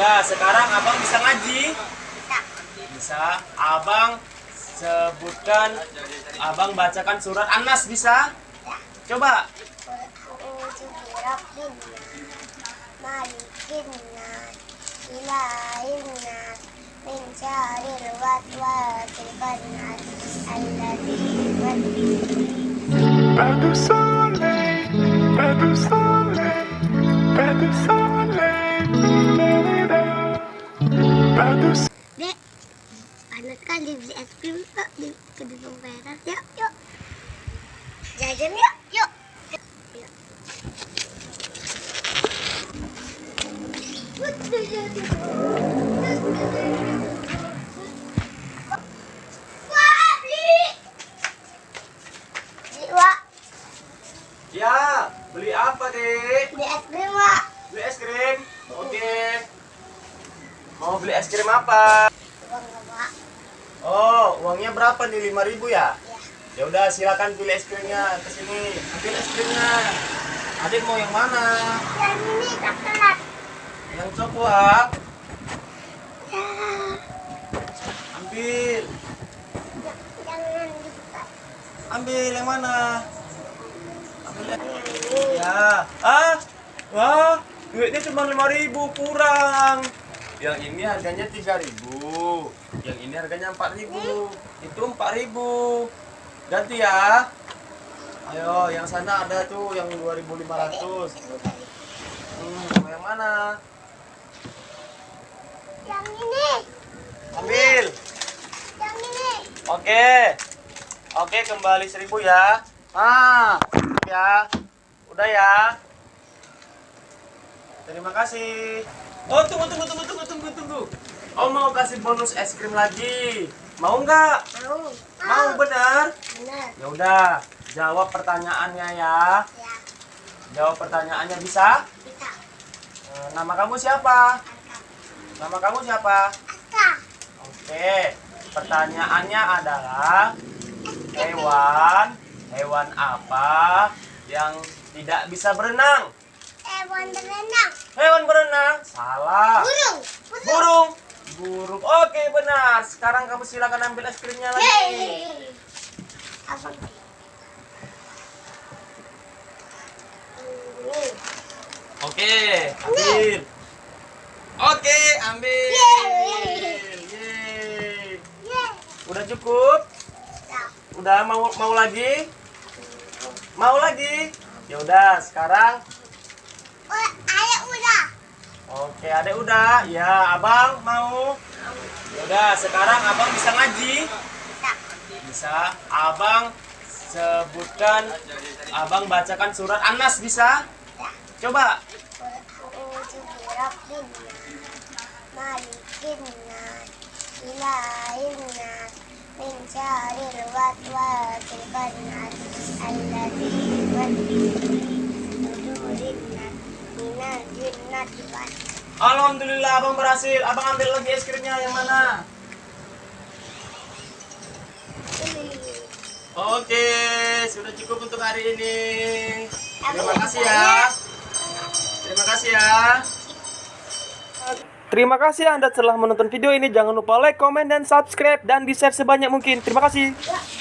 Yaudah, sekarang abang bisa ngaji? Bisa. Bisa. Abang sebutkan, abang bacakan surat An-Nas bisa? Ya. Coba. Soleil, Soleil, Badu Dek, panas kali beli es krim yuk di kedua merah yuk yuk jajan yuk yuk Wah, beli. Beli, Wak. Ya, beli apa, Dek? Beli es krim, Wak. Beli es krim? Oke. Mau beli es krim apa? Uang? Oh, uangnya berapa nih? 5000 ya? Ya. Ya udah, silakan pilih es krimnya ke sini. Ambil es krimnya. Adik mau yang mana? Yang ini coklat. Yang coklat. Ya. Ambil. Jangan dibuka. Ambil yang mana? Ambil yang Yang ini. Ya. Ah. Wah, duitnya cuma 5000 kurang. Yang ini harganya 3000. Yang ini harganya 4000. Itu 4000. Ganti ya. Ayo, yang sana ada tuh yang 2500. Hmm, mau yang mana? Yang ini. Ambil. Yang ini. Oke. Oke, kembali 1000 ya. Ah, ya. Udah ya. Terima kasih. Oh, tunggu tunggu tunggu tunggu tunggu tunggu. Oh, mau kasih bonus es krim lagi. Mau nggak? Mau. Mau benar? Benar. Ya udah, jawab pertanyaannya ya. Ya. Jawab pertanyaannya bisa? Bisa. Eh, nama kamu siapa? Angkat. Nama kamu siapa? Aka. Oke, pertanyaannya adalah hewan hewan apa yang tidak bisa berenang? Hewan berenang. Hewan berenang? Salah. Burung. Burung. Burung. Burung. Oke, benar. Sekarang kamu silakan ambil es krimnya lagi. Yeay. Apa? Oke, ambil. Oke, ambil. Yeay. Yeay. Yeay. Udah cukup? Udah mau mau lagi? Mau lagi? Ya udah, sekarang Oh, ayo udah. Oke, adek udah. Ya, abang mau. Ya udah, sekarang abang bisa ngaji. Bisa. Abang sebutkan, abang bacakan surat An-Nas bisa? Ya. Coba. Min Alhamdulillah abang berhasil. Abang ambil lagi es krimnya yang mana? Oke, sudah cukup untuk hari ini. Terima kasih ya. Terima kasih ya. Terima kasih Anda telah menonton video ini. Jangan lupa like, komen, dan subscribe. Dan di-share sebanyak mungkin. Terima kasih. Ya.